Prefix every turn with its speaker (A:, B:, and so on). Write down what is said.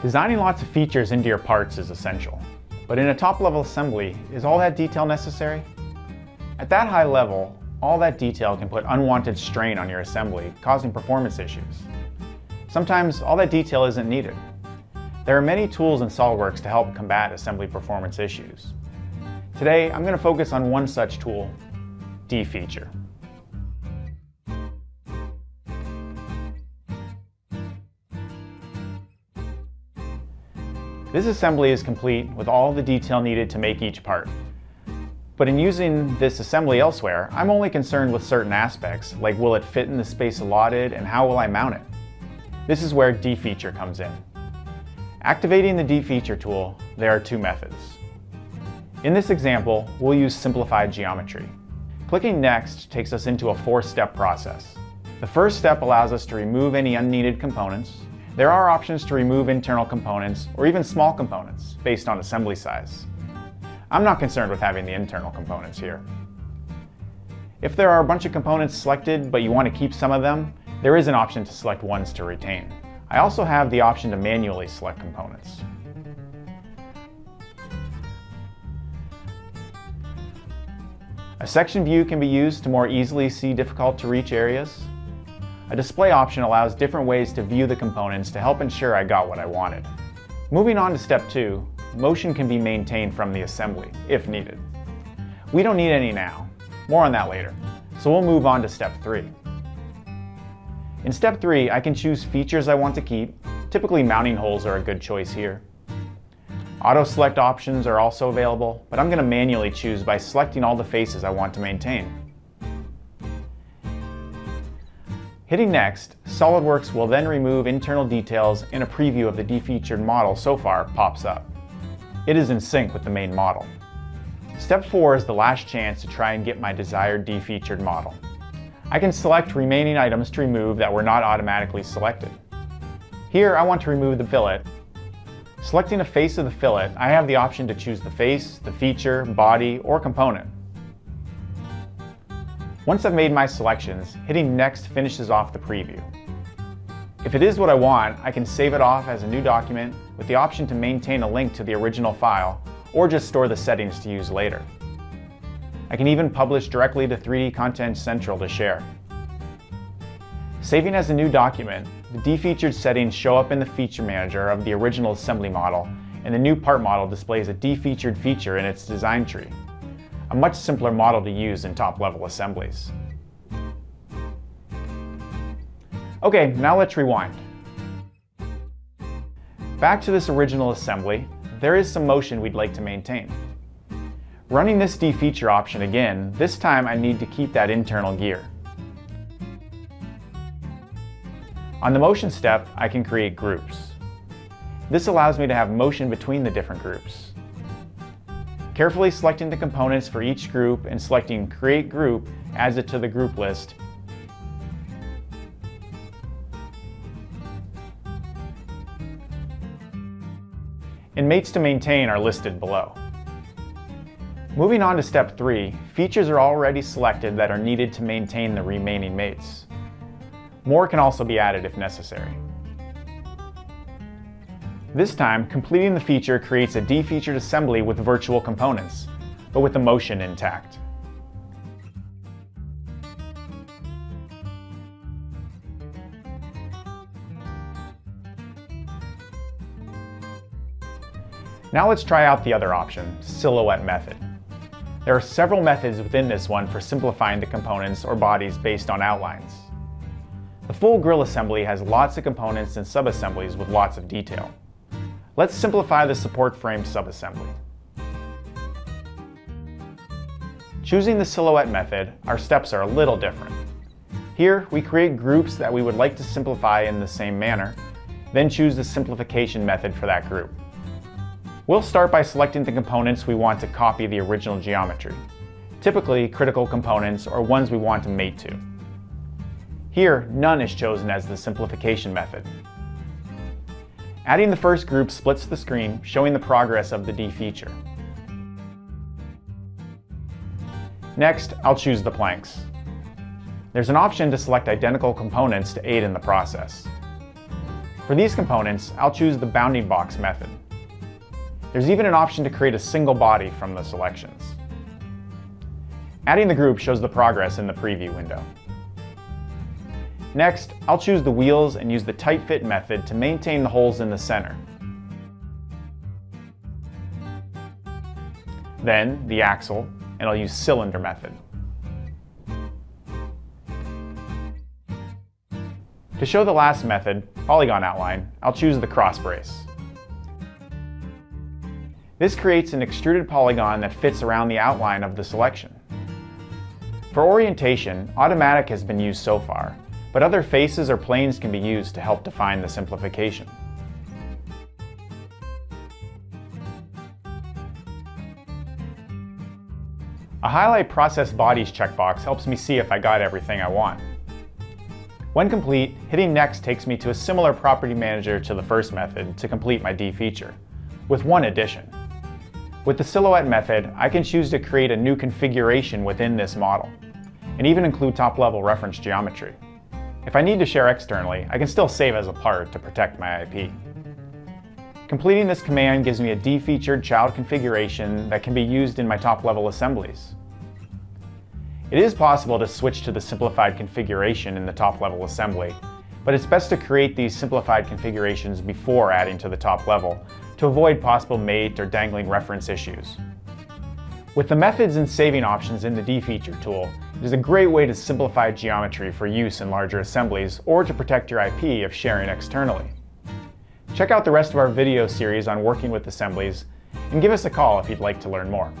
A: Designing lots of features into your parts is essential, but in a top-level assembly, is all that detail necessary? At that high level, all that detail can put unwanted strain on your assembly, causing performance issues. Sometimes all that detail isn't needed. There are many tools in SOLIDWORKS to help combat assembly performance issues. Today, I'm going to focus on one such tool, Defeature. This assembly is complete with all the detail needed to make each part. But in using this assembly elsewhere, I'm only concerned with certain aspects, like will it fit in the space allotted and how will I mount it? This is where Defeature comes in. Activating the Defeature tool, there are two methods. In this example, we'll use simplified geometry. Clicking Next takes us into a four-step process. The first step allows us to remove any unneeded components, there are options to remove internal components or even small components based on assembly size. I'm not concerned with having the internal components here. If there are a bunch of components selected but you want to keep some of them, there is an option to select ones to retain. I also have the option to manually select components. A section view can be used to more easily see difficult to reach areas. A display option allows different ways to view the components to help ensure I got what I wanted. Moving on to step two, motion can be maintained from the assembly, if needed. We don't need any now, more on that later, so we'll move on to step three. In step three, I can choose features I want to keep. Typically mounting holes are a good choice here. Auto select options are also available, but I'm going to manually choose by selecting all the faces I want to maintain. Hitting Next, SOLIDWORKS will then remove internal details and a preview of the defeatured model so far pops up. It is in sync with the main model. Step 4 is the last chance to try and get my desired defeatured model. I can select remaining items to remove that were not automatically selected. Here I want to remove the fillet. Selecting a face of the fillet, I have the option to choose the face, the feature, body, or component. Once I've made my selections, hitting Next finishes off the preview. If it is what I want, I can save it off as a new document with the option to maintain a link to the original file or just store the settings to use later. I can even publish directly to 3D Content Central to share. Saving as a new document, the defeatured settings show up in the feature manager of the original assembly model and the new part model displays a defeatured feature in its design tree a much simpler model to use in top-level assemblies. Okay, now let's rewind. Back to this original assembly, there is some motion we'd like to maintain. Running this Defeature option again, this time I need to keep that internal gear. On the motion step, I can create groups. This allows me to have motion between the different groups. Carefully selecting the components for each group and selecting Create Group adds it to the group list. And mates to maintain are listed below. Moving on to step 3, features are already selected that are needed to maintain the remaining mates. More can also be added if necessary. This time, completing the feature creates a defeatured assembly with virtual components, but with the motion intact. Now let's try out the other option, silhouette method. There are several methods within this one for simplifying the components or bodies based on outlines. The full grill assembly has lots of components and subassemblies with lots of detail. Let's simplify the support frame subassembly. Choosing the silhouette method, our steps are a little different. Here, we create groups that we would like to simplify in the same manner, then choose the simplification method for that group. We'll start by selecting the components we want to copy the original geometry, typically critical components or ones we want to mate to. Here, none is chosen as the simplification method, Adding the first group splits the screen, showing the progress of the Defeature. Next, I'll choose the planks. There's an option to select identical components to aid in the process. For these components, I'll choose the bounding box method. There's even an option to create a single body from the selections. Adding the group shows the progress in the preview window. Next, I'll choose the wheels and use the tight fit method to maintain the holes in the center. Then the axle, and I'll use cylinder method. To show the last method, polygon outline, I'll choose the cross brace. This creates an extruded polygon that fits around the outline of the selection. For orientation, automatic has been used so far, but other faces or planes can be used to help define the simplification. A Highlight Process Bodies checkbox helps me see if I got everything I want. When complete, hitting Next takes me to a similar property manager to the first method to complete my Defeature, with one addition. With the Silhouette method, I can choose to create a new configuration within this model, and even include top-level reference geometry. If I need to share externally, I can still save as a part to protect my IP. Completing this command gives me a defeatured child configuration that can be used in my top-level assemblies. It is possible to switch to the simplified configuration in the top-level assembly, but it's best to create these simplified configurations before adding to the top level to avoid possible mate or dangling reference issues. With the methods and saving options in the Defeature tool, it is a great way to simplify geometry for use in larger assemblies or to protect your IP if sharing externally. Check out the rest of our video series on working with assemblies, and give us a call if you'd like to learn more.